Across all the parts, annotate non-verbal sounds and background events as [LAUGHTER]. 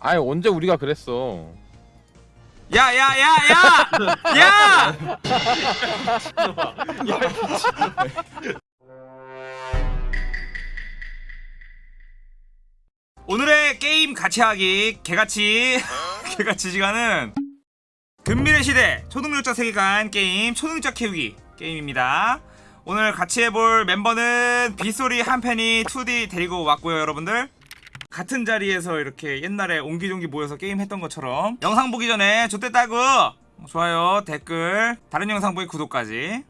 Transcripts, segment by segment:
아니 언제 우리가 그랬어? 야, 야, 야, 야! 야! 오늘의 게임 같이 하기 개같이 개같이 시간은 금밀의 시대 초능력자 세계관 게임 초능력자 키우기 게임입니다. 오늘 같이 해볼 멤버는 빗소리 한팬이 2D 데리고 왔고요, 여러분들. 같은 자리에서 이렇게 옛날에 옹기종기 모여서 게임 했던 것처럼 영상 보기 전에 좋댔다고. 좋아요 댓글 다른 영상 보기 구독까지.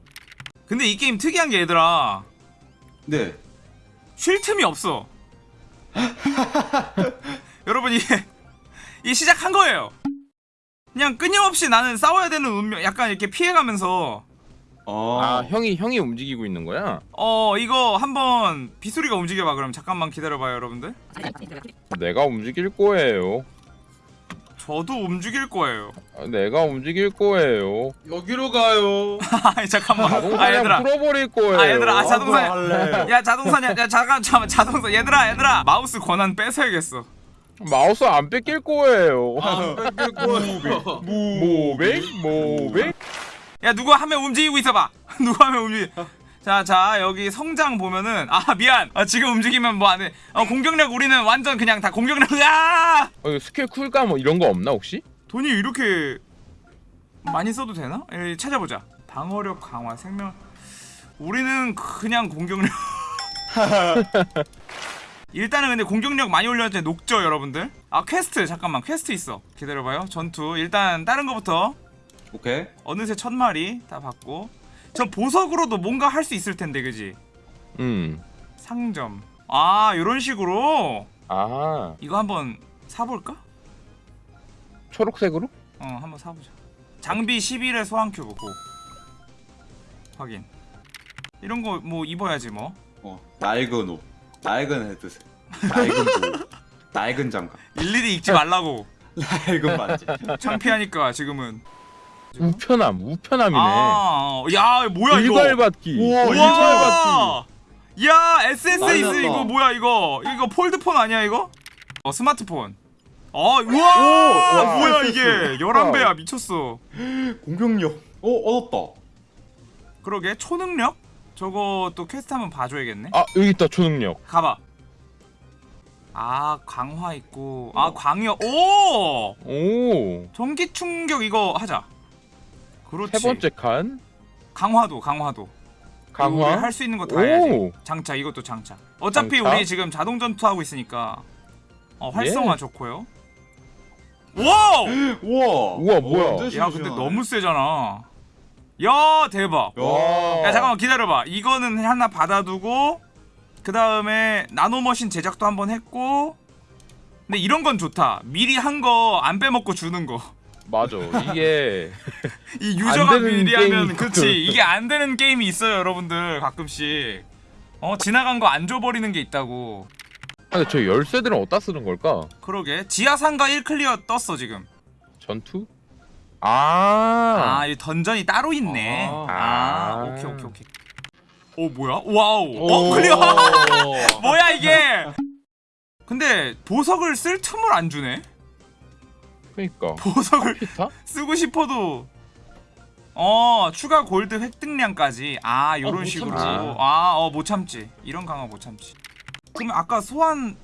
근데 이 게임 특이한 게 얘들아. 네. 쉴 틈이 없어. [LAUGHS] 여러분 이게 이 시작한 거예요. 그냥 끊임없이 나는 싸워야 되는 운명 약간 이렇게 피해가면서 어. 아 형이 형이 움직이고 있는 거야? 어 이거 한번 빗소리가 움직여봐 그럼 잠깐만 기다려봐요 여러분들 내가 움직일 거예요. 저도 움직일 거예요 아, 내가 움직일 거예요. 여기로 가요. [LAUGHS] 아니 잠깐만 아 자동사냥 얘들아 풀어버릴 거예요. 아, 얘들아, 아, 자동- 자동사냥. 할래. 야 자동사냥 야 잠깐 잠깐 자동사 얘들아 얘들아 마우스 권한 뺏어야겠어 마우스 안 뺏길 거예요. 안 뺏길 거예요. [LAUGHS] 모백 모백. 야 누구 한 명 움직이고 있어봐. [LAUGHS] 누구 한 명 움직이? 자 자 여기 성장 보면은 아 미안. 아, 지금 움직이면 뭐 안 해. 어, 공격력 우리는 완전 그냥 다 공격력 야 어, 스킬 쿨감 뭐 이런 거 없나 혹시? 돈이 이렇게 많이 써도 되나? 에, 찾아보자. 방어력 강화 생명. 우리는 그냥 공격력. [LAUGHS] 일단은 근데 공격력 많이 올렸는데 녹죠 여러분들? 아 퀘스트 잠깐만. 퀘스트 있어. 기다려봐요. 전투. 일단 다른 거부터 오케이. 어느새 천 마리 다 받고 저 보석으로도 뭔가 할 수 있을 텐데 그지 음. 상점 아 요런 식으로 아 이거 한번 사볼까? 초록색으로? 어 한번 사보자 장비 11의 소환 큐브 고 확인 이런 거 뭐 입어야지 뭐 어. 낡은 옷. 낡은 헤드셋. 낡은 보. 낡은 장갑. [LAUGHS] 일일이 읽지 말라고 [LAUGHS] 낡은 반지. 창피하니까 지금은 우편함 우편함이네. 아, 야 뭐야 이거 일괄받기. 우와, 어, 우와 야 SSS. 이거 뭐야 이거 이거 폴드폰 아니야 이거? 어 스마트폰 어 우와 오, 와, 뭐야. 이게 11배야 미쳤어 공격력. 어, 얻었다. 그러게 초능력? 저거 또 퀘스트 한번 봐줘야겠네 아 여기 있다 초능력. 가봐 아 강화 있고 아 광역 오 오. 전기 충격 이거 하자 그렇지 세 번째 칸 강화도 강화도 강화. 할 수 있는 거 다 해야지 오. 장착 이것도 장착 어차피 장착? 우리 지금 자동 전투 하고 있으니까 어 활성화 예. 좋고요 와우 [GASPS] 우와. 우와, 뭐야. 야 근데. 너무 세잖아 야 대박 야. 야 잠깐만 기다려봐 이거는 하나 받아두고 그 다음에 nanomachine 제작도 한번 했고 근데 이런 건 좋다 미리 한 거 안 빼먹고 주는 거이 맞아. 이게 [LAUGHS] 유저가 안 되는 미리 하면 그치. 이게 안 되는 게임이 있어요 여러분들 가끔씩 어 지나간 거 안 줘 버리는 게 있다고 아, 근데 저 열쇠들은 어디다 쓰는 걸까? 그러게 지하상가 1클리어 떴어 지금 전투? 아. 아 이 던전이 따로 있네 아, 아. 오케이 오케이 오케이 오 뭐야 와우 오. 어 클리어 [LAUGHS] 뭐야 이게 근데 보석을 쓸 틈을 안 주네 그러니까. 보석을 피타? 쓰고 싶어도 어 추가 골드 획득량까지 아 요런 어, 못 식으로 참지. 아어못 참지 이런 강화 못 참지 그러면 아까 소환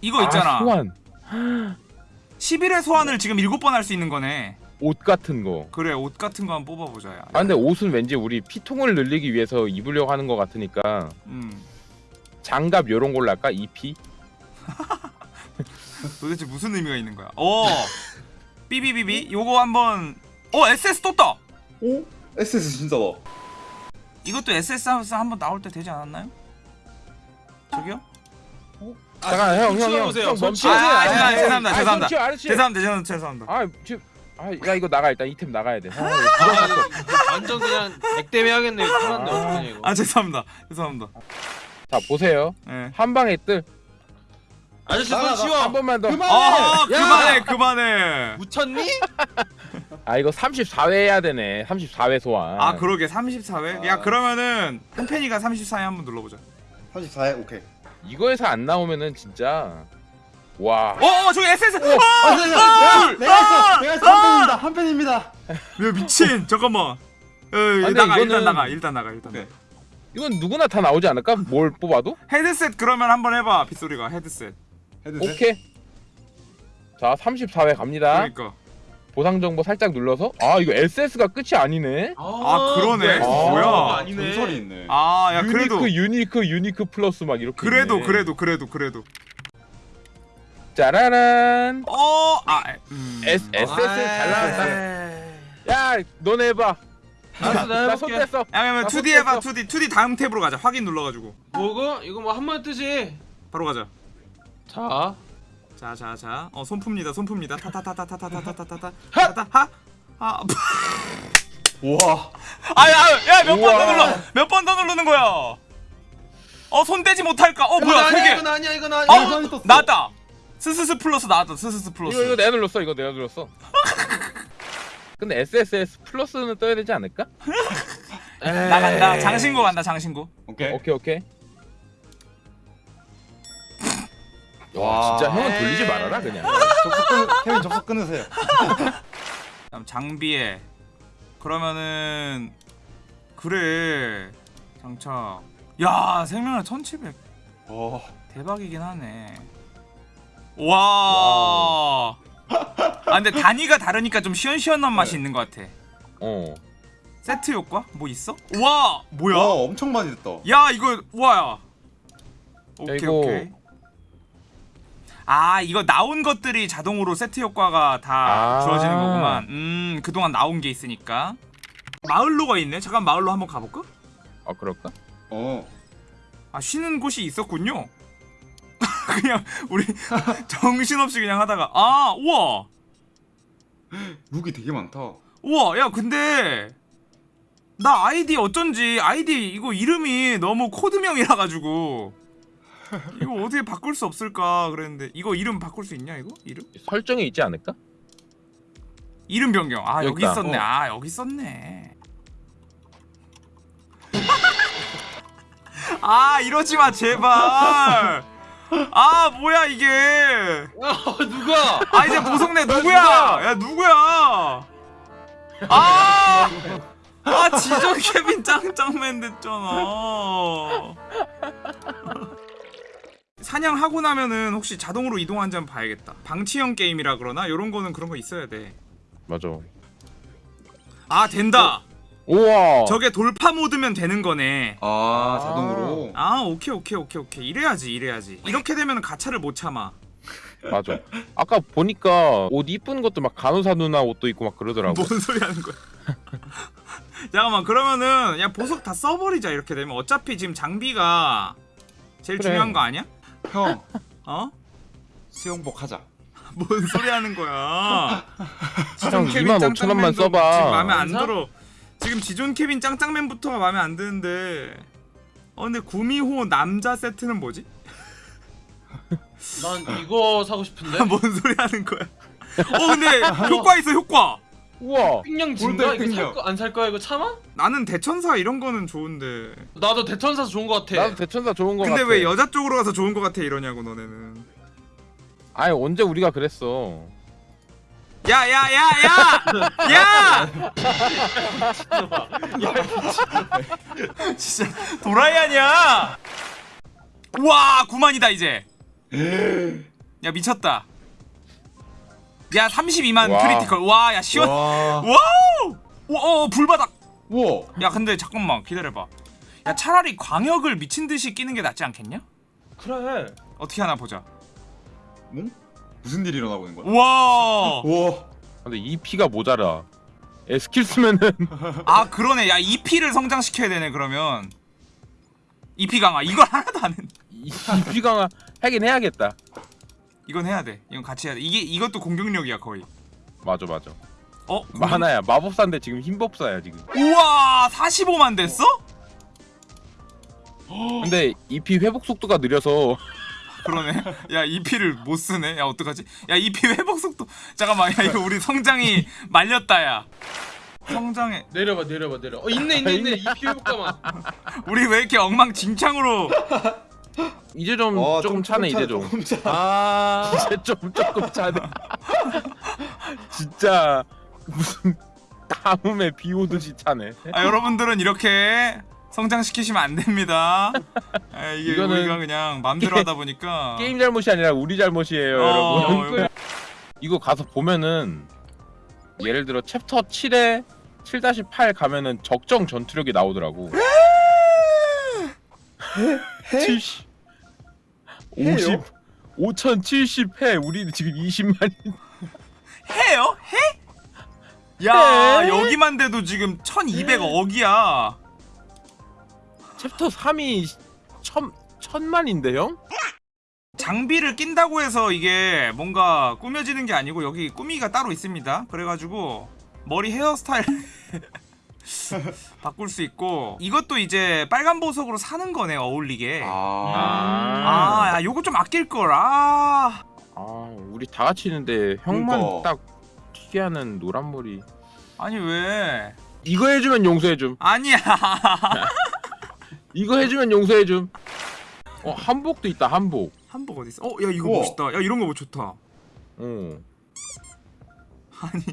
이거 있잖아 아, 소환. [GASPS] 11회 소환을 지금 7번 할 수 있는 거네 옷 같은 거. 그래 옷 같은 거 한번 뽑아보자 야. 아 근데 옷은 왠지 우리 피통을 늘리기 위해서 입으려고 하는 것 같으니까 음 장갑 요런 걸로 할까? EP? [LAUGHS] 도대체 무슨 의미가 있는 거야 어 [LAUGHS] 삐비비비 요거 한번 어 SS 떴다 오? SS 진짜다. 이것도 SS 하면서 한번 나올 때 되지 않았나요? 저기요? 잠깐 형 형 형. 형손 멈춰. 치워보세요. 아, 아, 죄송합니다, 아, 죄송합니다, 아, 죄송합니다. 죄송합니다 죄송합니다 아 지금 아 야 이거 나가 일단 이템 나가야 돼. 아? [LAUGHS] 완전 그냥 액땜 해야겠네. 아. 아 죄송합니다 죄송합니다 자 보세요. 예. 한 방에 뜰. 아저씨 손. 치워. 한 번만 더. 그만! 아 야! 그만해 그만해 묻혔니? [LAUGHS] 아 이거 34회 해야 되네. 34회 소환. 아 그러게 34회? 아. 야 그러면은 한편이가 34회 한번 눌러보자 34회 오케이. 이거에서 안 나오면은 진짜 와. 어, 어 저기 SS. 어, 아, 네, 네, 내가 내가 했어. 내가 했어. 한 팬입니다. 한 팬입니다. 야 미친. 잠깐만. 어, 근데 나가 일단 이거는- 나가 일단 나가 일단. 네. 나가. 이건 누구나 다 나오지 않을까? 뭘 뽑아도? 헤드셋 그러면 한번 해봐 빗소리가 헤드셋. 헤드셋. 오케이. 자, 34회 갑니다. 그러니까. 보상 정보 살짝 눌러서 아, 이거 SS가 끝이 아니네. 아, 그러네. 뭐야. 아니네. 전설이 있네. 아, 야 그래도 유니크 유니크 유니크 플러스 막 이렇게 그래도 있네. 그래도 그래도 그래도. 짜라란. 어, 아, 음. S SS 잘 나왔다. 야, 너네 해 봐. 알았어 내가 나손 해볼게 뗐어. 야, 그러면 나 2D 해봐. 손 2D. 2D 다음 탭으로 가자. 확인 눌러 가지고. 뭐고? 이거 뭐한번 뜨지 바로 가자. 자 자, 자, 자. 어, 손 풉니다. 손 풉니다. 타타타타타타타타타타. 타타 하. 아, 우와. 아, 야, 야, 몇 번 더. 눌러. 몇 번 더 누르는 거야. 어, 손 떼지 못할까? 어, 뭐야? 개. 이건 아니야 이건 어, 아니야 떴어. 나왔다. SSS 플러스 나왔다. SSS 플러스. 이거 이거 내가 눌렀어. 이거 내가 눌렀어. 근데 SSS 플러스는 떠야 되지 않을까? 나간다. 장신구 간다. 장신구. 오케이. 오케이 오케이. 와 와. 진짜 형은 돌리지 말아라 그냥. 접속 끊 케빈 접속 끊으세요. [LAUGHS] 그다음 장비에 그러면은 그래. 장착. 야, 생명력 1700. 어. 대박이긴 하네. 와. 아 근데 단위가 다르니까 좀 시원시원한 맛이 있는 것 같아. 어. 세트 효과 뭐 있어? 와 뭐야? 와 엄청 많이 됐다. 야 이거 와야. 오케이 이거- 오케이. 아 이거 나온 것들이 자동으로 세트 효과가 다 아. 주어지는 거구만. 음 그동안 나온 게 있으니까. 마을로가 있네. 잠깐 마을로 한번 가볼까? 아 그럴까? 어. 아 쉬는 곳이 있었군요. [LAUGHS] 그냥 우리 [LAUGHS] 정신없이 그냥 하다가 아 우와 룩이 되게 많다. 우와 야 근데 나 아이디 어쩐지 아이디 이거 이름이 너무 코드명이라 가지고 [LAUGHS] 이거 어떻게 바꿀 수 없을까 그랬는데 이거 이름 바꿀 수 있냐 이거 이름 설정이 있지 않을까? 이름 변경 아 여기. 있었네 어. 아 여기 있었네 [LAUGHS] 아 이러지 마 제발 아 뭐야 이게 어 누가 아 이제 보석내 누구야? 야 누구야? 아, 아 지존 케빈 짱짱맨 됐잖아. 사냥하고 나면은 혹시 자동으로 이동하는지 한번 봐야겠다. 방치형 게임이라 그러나 이런 거는 그런 거 있어야 돼. 맞아. 아 된다. 우와. 저게 돌파 모드면 되는 거네. 아 자동으로. 아 오케이 오케이 오케이 오케이 이래야지 이래야지. 이렇게 되면 가차를 못 참아. 맞아. 아까 보니까 옷 이쁜 것도 막 간호사 누나 옷도 있고 막 그러더라고. 뭔 소리 하는 거야? [LAUGHS] 잠깐만 그러면은 야 보석 다 써버리자 이렇게 되면 어차피 지금 장비가 제일 그래. 중요한 거 아니야? 형 어? 수영복 하자. [LAUGHS] 뭔 소리 하는 거야? [LAUGHS] 형 케빈 2만 5천 원만 써봐. 지금 마음에 안? 들어. 지금 지존 케빈 짱짱맨부터가 마음에 안 드는데. 어 근데 구미호 남자 세트는 뭐지? 난 이거 사고 싶은데 [LAUGHS] 뭔 소리 하는 거야? 어 근데 효과 있어 효과. 우와. 진가 골드 이거 삥냥. 살 거, 안 살 거야 이거 참아? 나는 대천사 이런 거는 좋은데. 나도 대천사서 좋은 거 같아 나도 대천사 좋은 거 근데 같아. 왜 여자 쪽으로 가서 좋은 거 같아 이러냐고 너네는. 아니 언제 우리가 그랬어? 야 야 야 야! 야! [LAUGHS] 진짜 도라이 아니야! 와 9만이다 이제. 야 미쳤다. 야 32만 와. 크리티컬. 와 야 시원. 와. 와우! 와, 어, 불바닥. 우와. 야 근데 잠깐만 기다려봐. 야 차라리 광역을 미친 듯이 끼는 게 낫지 않겠냐? 그래 어떻게 하나 보자. 응? 무슨 일이 일어나고 있는 거야? 와. 우와. 근데 이 피가 모자라. 에 스킬 쓰면은 [LAUGHS] 아 그러네. 야 EP를 성장시켜야 되네 그러면. EP 강화 이걸 하나도 안 했네. 이, 이 피가 하긴 해야겠다. 이건 해야 돼. 이건 같이 해야 돼. 이게 이것도 공격력이야 거의. 맞아 맞아. 어? 만화야 마법사인데 지금 흰법사야 지금. 우와 45만 됐어? [GASPS] 근데 이피 회복 속도가 느려서 그러네. 야 EP를 못 쓰네. 야 어떡하지? 야 EP 회복 속도. 잠깐만. 야 이거 우리 성장이 [LAUGHS] 말렸다 야. 성장에 내려봐 내려봐 내려 어 있네 있네 있네 이 피해볼까만 [LAUGHS] 우리 왜 이렇게 엉망진창으로 [LAUGHS] 이제 좀 어, 조금 차네 이제 좀. 아 이제 좀 조금 차네. 진짜 무슨 가뭄에 비 오듯이 차네. 아, 여러분들은 이렇게 성장시키시면 안 됩니다. 아, 이게 이거는 우리가 그냥 맘대로 하다 보니까 [LAUGHS] 게임 잘못이 아니라 우리 잘못이에요, 어, 여러분. 이거- [LAUGHS] 이거 가서 보면은 예를 들어 챕터 7에 7-8 가면은 적정 전투력이 나오더라고. 70 50 5070회 우리는 지금 20만이 해요? 해? 야 해? 여기만 돼도 지금 1200억이야. 챕터 3이 천 천만인데 형? 장비를 낀다고 해서 이게 뭔가 꾸며지는 게 아니고 여기 꾸미가 따로 있습니다. 그래가지고 머리 헤어스타일 [LAUGHS] 바꿀 수 있고 이것도 이제 빨간 보석으로 사는 거네 어울리게. 아, 아. 야, 요거 좀 아낄 걸. 아, 아 우리 다 같이 있는데 형만 그러니까. 딱 특이하는 노란 머리 아니 왜? 이거 해주면 용서해줌 아니야. [LAUGHS] 이거 해주면 용서해줌 어 한복도 있다 한복 한복 어디 있어? 어, 야 이거 우와. 멋있다. 야 이런 거 뭐 좋다. 어 아니,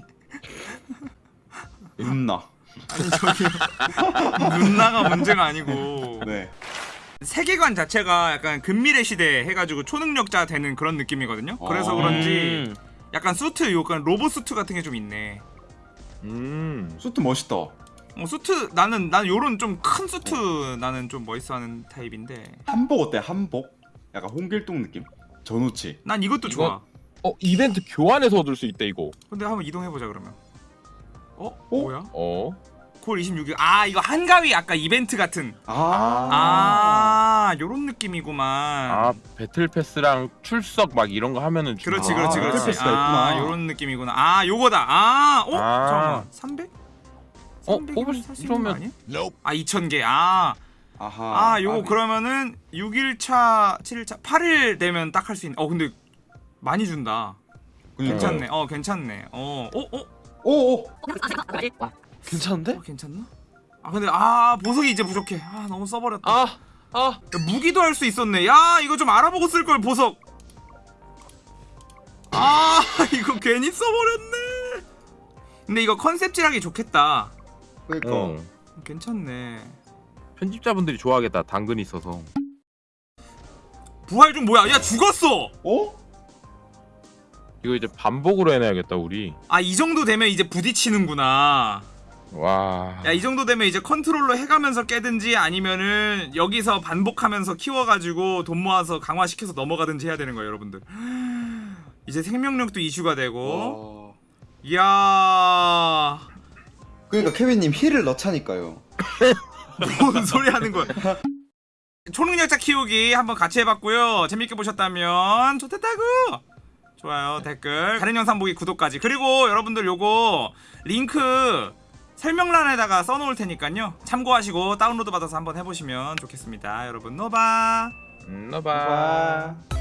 [LAUGHS] 음나. 아니 저기 [LAUGHS] 눈나가 문제가 아니고 네. 세계관 자체가 약간 근미래 시대 해가지고 초능력자 되는 그런 느낌이거든요. 그래서 어. 그런지 약간 수트, 약간 로봇 수트 같은 게 좀 있네. 음. 수트 멋있다. 어, 수트 나는 나는 요런 좀 큰 수트 나는 좀 멋있어하는 타입인데 한복 어때? 한복? 약간 홍길동 느낌? 전우치. 난 이것도 이거- 좋아. 어 이벤트 교환해서 얻을 수 있다 이거 근데 한번 이동해 보자 그러면. 어? 어? 뭐야? 어 9월 26일. 아 이거 한가위 아까 이벤트 같은. 아. 아 요런 느낌이구만. 아 배틀 패스랑 출석 막 이런 거 하면은 주나? 그렇지 아, 그렇지 그렇지. 인터페이스가 아. 요런 느낌이구나. 아 요거다. 아 어? 아. 잠깐만. 300? 어, 300 뽑을 수- 아니야? 아 2,000개. 아. 아하. 아, 요거 그러면은 6일차, 7일차, 8일 되면 딱 할 수 있는. 어, 근데 많이 준다. 괜찮네. 어, 괜찮네. 어, 어, 어, 오, 오. 괜찮은데? 어 괜찮나? 아, 근데 아, 보석이 이제 부족해. 아, 너무 써버렸다. 아 아. 야, 무기도 할 수 있었네. 야, 이거 좀 알아보고 쓸 걸 보석. 아, [LAUGHS] 이거 괜히 써버렸네. 근데 이거 컨셉질하기 좋겠다. 그러니까. 어. 괜찮네. 편집자분들이 좋아하겠다 당근 있어서 부활 중 뭐야? 야, 죽었어. 어? 이거 이제 반복으로 해놔야겠다 우리 아, 이 정도 되면 이제 부딪히는구나. 와. 야 이 정도 되면 이제 컨트롤 해가면서 깨든지 아니면은 여기서 반복하면서 키워가지고 돈 모아서 강화시켜서 넘어가든지 해야 되는 거예요 여러분들. [GASPS] 이제 생명력도 이슈가 되고. 와. 이야. 그러니까 케빈님 힐을 넣자니까요. [LAUGHS] 뭔 소리 하는 거야. 초능력자 키우기 한번 같이 해봤고요. 재밌게 보셨다면 좋댔다고. 좋아요 댓글. 다른 영상 보기 구독까지. 그리고 여러분들 요거 링크 설명란에다가 써놓을 테니까요. 참고하시고 다운로드 받아서 한번 해보시면 좋겠습니다. 여러분 노바! 음, 노바 와.